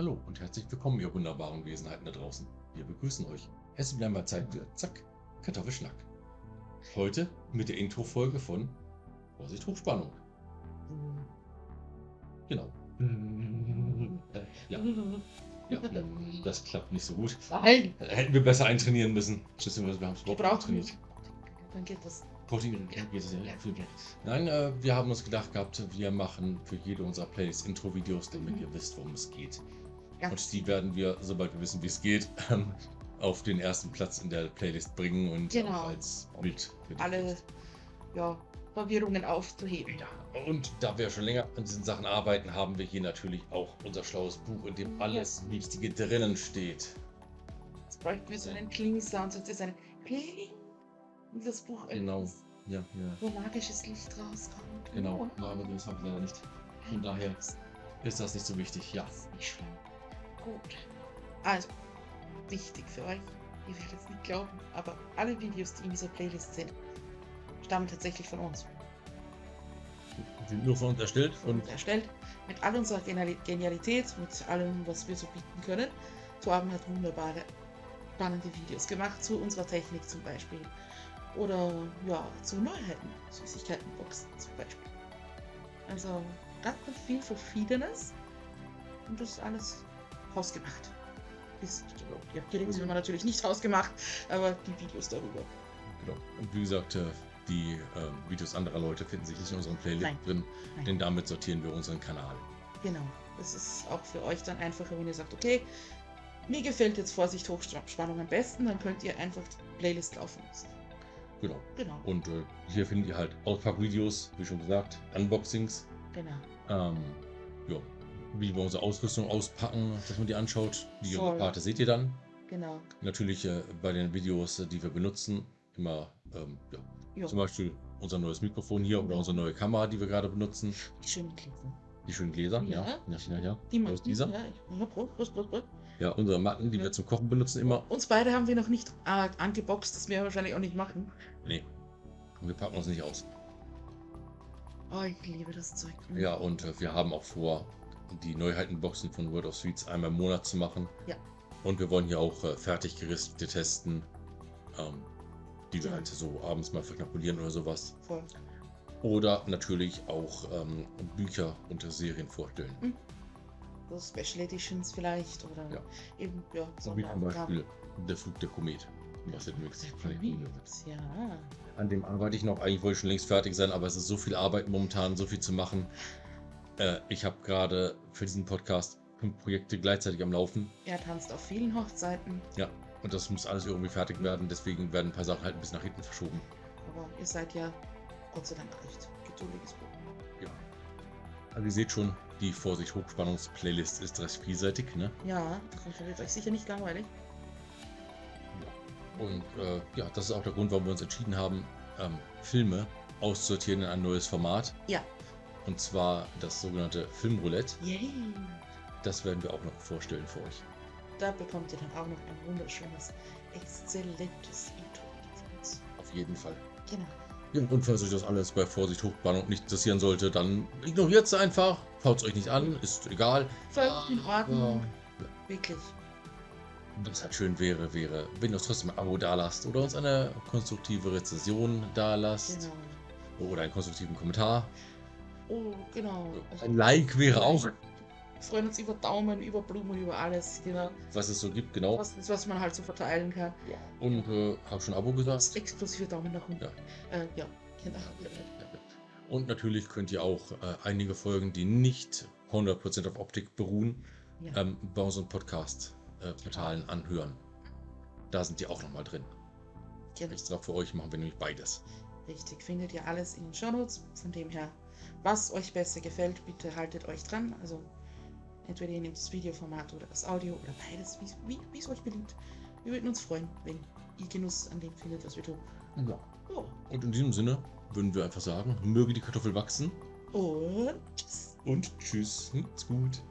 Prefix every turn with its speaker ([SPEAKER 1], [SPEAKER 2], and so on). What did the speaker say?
[SPEAKER 1] Hallo und herzlich willkommen, ihr wunderbaren Wesenheiten da draußen. Wir begrüßen euch. Es ist wieder einmal Zeit für Zack, Kartoffelschnack. Heute mit der Intro-Folge von Vorsicht Hochspannung. Genau. Äh, ja. ja, das klappt nicht so gut.
[SPEAKER 2] Nein,
[SPEAKER 1] Hätten wir besser eintrainieren müssen. Schlüssel, wir haben es überhaupt trainiert.
[SPEAKER 2] Dann geht das.
[SPEAKER 1] Protein ja, geht es ja. Nein, äh, wir haben uns gedacht gehabt, wir machen für jede unserer Playlists Intro-Videos, damit
[SPEAKER 2] Mhm.
[SPEAKER 1] ihr wisst, worum es geht.
[SPEAKER 2] Ja.
[SPEAKER 1] Und die werden wir, sobald wir wissen, wie es geht, ähm, auf den ersten Platz in der Playlist bringen und
[SPEAKER 2] Genau.
[SPEAKER 1] als Bild. für die
[SPEAKER 2] Alle ja, Verwirrungen aufzuheben.
[SPEAKER 1] Ja, und da wir schon länger an diesen Sachen arbeiten, haben wir hier natürlich auch unser schlaues Buch, in dem
[SPEAKER 2] Ja.
[SPEAKER 1] alles Wichtige drinnen steht.
[SPEAKER 2] Jetzt bräuchten wir so einen Kling-Sound. Jetzt ist ein Kling. Und das Buch
[SPEAKER 1] Genau. Ja, ja.
[SPEAKER 2] wo magisches Licht rauskommt.
[SPEAKER 1] Genau.
[SPEAKER 2] Oh.
[SPEAKER 1] Ja, aber das haben wir leider nicht. Von daher ist das nicht so wichtig. Ja.
[SPEAKER 2] Nicht schlimm. Gut. Also, wichtig für euch. Ihr werdet es nicht glauben, aber alle Videos, die in dieser Playlist sind, stammen tatsächlich von uns.
[SPEAKER 1] Sind nur von uns erstellt
[SPEAKER 2] und
[SPEAKER 1] und
[SPEAKER 2] erstellt. Mit all unserer Geniali- Genialität, mit allem, was wir so bieten können. Torben hat wunderbare, spannende Videos gemacht, zu unserer Technik zum Beispiel. Oder ja, zu Neuheiten, Süßigkeitenboxen zum Beispiel. Also ganz, viel Verschiedenes. Und das alles hausgemacht. Ist, die Regeln haben wir natürlich nicht hausgemacht, aber die Videos darüber.
[SPEAKER 1] Genau. Und wie gesagt, äh, die äh, Videos anderer Leute finden sich nicht in unserem Playlist
[SPEAKER 2] Nein.
[SPEAKER 1] drin,
[SPEAKER 2] Nein.
[SPEAKER 1] denn damit sortieren wir unseren Kanal.
[SPEAKER 2] Genau. Das ist auch für euch dann einfacher, wenn ihr sagt, okay, mir gefällt jetzt Vorsicht Hochspannung am besten, dann könnt ihr einfach die Playlist laufen lassen.
[SPEAKER 1] Genau.
[SPEAKER 2] Genau,
[SPEAKER 1] Und äh, hier findet ihr halt Auspackvideos, wie schon gesagt, Unboxings,
[SPEAKER 2] genau.
[SPEAKER 1] ähm, ja, wie wir unsere Ausrüstung auspacken, dass man die anschaut. Die
[SPEAKER 2] Voll.
[SPEAKER 1] Karte seht ihr dann.
[SPEAKER 2] Genau.
[SPEAKER 1] Natürlich äh, bei den Videos, äh, die wir benutzen, immer ähm, ja, zum Beispiel unser neues Mikrofon hier oder unsere neue Kamera, die wir gerade benutzen.
[SPEAKER 2] die schönen Gläser.
[SPEAKER 1] Die schönen Gläser, ja.
[SPEAKER 2] Ja.
[SPEAKER 1] Ja, ja.
[SPEAKER 2] Die
[SPEAKER 1] Aus
[SPEAKER 2] Matten.
[SPEAKER 1] dieser?
[SPEAKER 2] Ja, ich- ja,
[SPEAKER 1] unsere Matten, die
[SPEAKER 2] Ja.
[SPEAKER 1] wir zum Kochen benutzen, immer.
[SPEAKER 2] Uns beide haben wir noch nicht äh, angeboxt, das werden wir wahrscheinlich auch nicht machen.
[SPEAKER 1] Nee, wir packen uns nicht aus.
[SPEAKER 2] Oh, ich liebe das Zeug.
[SPEAKER 1] Ja, und äh, wir haben auch vor, die Neuheitenboxen von World of Sweets einmal im Monat zu machen.
[SPEAKER 2] Ja.
[SPEAKER 1] Und wir wollen hier auch äh, fertig geristete testen, ähm, die wir
[SPEAKER 2] Ja.
[SPEAKER 1] halt so abends mal verknapulieren oder sowas.
[SPEAKER 2] Voll.
[SPEAKER 1] Oder natürlich auch ähm, Bücher und Serien vorstellen.
[SPEAKER 2] So Special Editions vielleicht oder
[SPEAKER 1] Ja.
[SPEAKER 2] eben, ja,
[SPEAKER 1] So wie zum. Beispiel Der Flug der Komet. Was jetzt nichts
[SPEAKER 2] Ja,
[SPEAKER 1] An dem arbeite ich noch. Eigentlich wollte ich schon längst fertig sein, aber es ist so viel Arbeit momentan, so viel zu machen. Äh, ich habe gerade für diesen Podcast fünf Projekte gleichzeitig am Laufen.
[SPEAKER 2] er tanzt auf vielen Hochzeiten,
[SPEAKER 1] Ja, und das muss alles irgendwie fertig werden. Deswegen werden ein paar Sachen halt ein bisschen nach hinten verschoben.
[SPEAKER 2] aber ihr seid ja Gott sei Dank recht geduldiges Buch.
[SPEAKER 1] Ja. Also ihr seht schon, die Vorsicht Hochspannungs-Playlist ist recht vielseitig, ne?
[SPEAKER 2] Ja, das wird euch sicher nicht langweilig.
[SPEAKER 1] Und äh, ja, das ist auch der Grund, warum wir uns entschieden haben, ähm, Filme auszusortieren in ein neues Format.
[SPEAKER 2] Ja.
[SPEAKER 1] Und zwar das sogenannte Filmroulette.
[SPEAKER 2] Yay!
[SPEAKER 1] Das werden wir auch noch vorstellen für euch.
[SPEAKER 2] Da bekommt ihr dann auch noch ein wunderschönes, exzellentes Intro von uns.
[SPEAKER 1] Auf jeden Fall.
[SPEAKER 2] Genau.
[SPEAKER 1] Ja, und falls euch das alles bei Vorsicht Hochspannung nicht interessieren sollte, dann ignoriert es einfach. Schaut es euch nicht an, ist egal.
[SPEAKER 2] Völlig in Ordnung.
[SPEAKER 1] Ja.
[SPEAKER 2] Wirklich.
[SPEAKER 1] Was halt schön wäre, wäre, wenn ihr uns trotzdem ein Abo dalasst oder uns eine konstruktive Rezension dalasst
[SPEAKER 2] Genau.
[SPEAKER 1] oder einen konstruktiven Kommentar.
[SPEAKER 2] Oh, genau.
[SPEAKER 1] Ein Like wäre auch,
[SPEAKER 2] Wir freuen uns über Daumen, über Blumen, über alles. Genau.
[SPEAKER 1] was es so gibt, genau.
[SPEAKER 2] Was, was man halt so verteilen kann.
[SPEAKER 1] Und äh, habe schon Abo gesagt.
[SPEAKER 2] Exklusive Daumen nach unten.
[SPEAKER 1] Ja.
[SPEAKER 2] Äh, ja, genau.
[SPEAKER 1] Und natürlich könnt ihr auch äh, einige Folgen, die nicht 100% auf Optik beruhen,
[SPEAKER 2] Ja.
[SPEAKER 1] ähm, bei unseren Podcast-Portalen anhören. Da sind die auch nochmal drin.
[SPEAKER 2] genau.
[SPEAKER 1] Extra für euch machen wir nämlich beides.
[SPEAKER 2] Richtig, findet ihr alles in den Shownotes. Von dem her, was euch besser gefällt, bitte haltet euch dran. Also entweder ihr nehmt das Videoformat oder das Audio oder beides, wie- es euch beliebt. Wir würden uns freuen, wenn ihr Genuss an dem findet, was wir tun.
[SPEAKER 1] Ja.
[SPEAKER 2] Oh.
[SPEAKER 1] Und in diesem Sinne würden wir einfach sagen, möge die Kartoffel wachsen
[SPEAKER 2] Und tschüss.
[SPEAKER 1] und tschüss, macht's gut.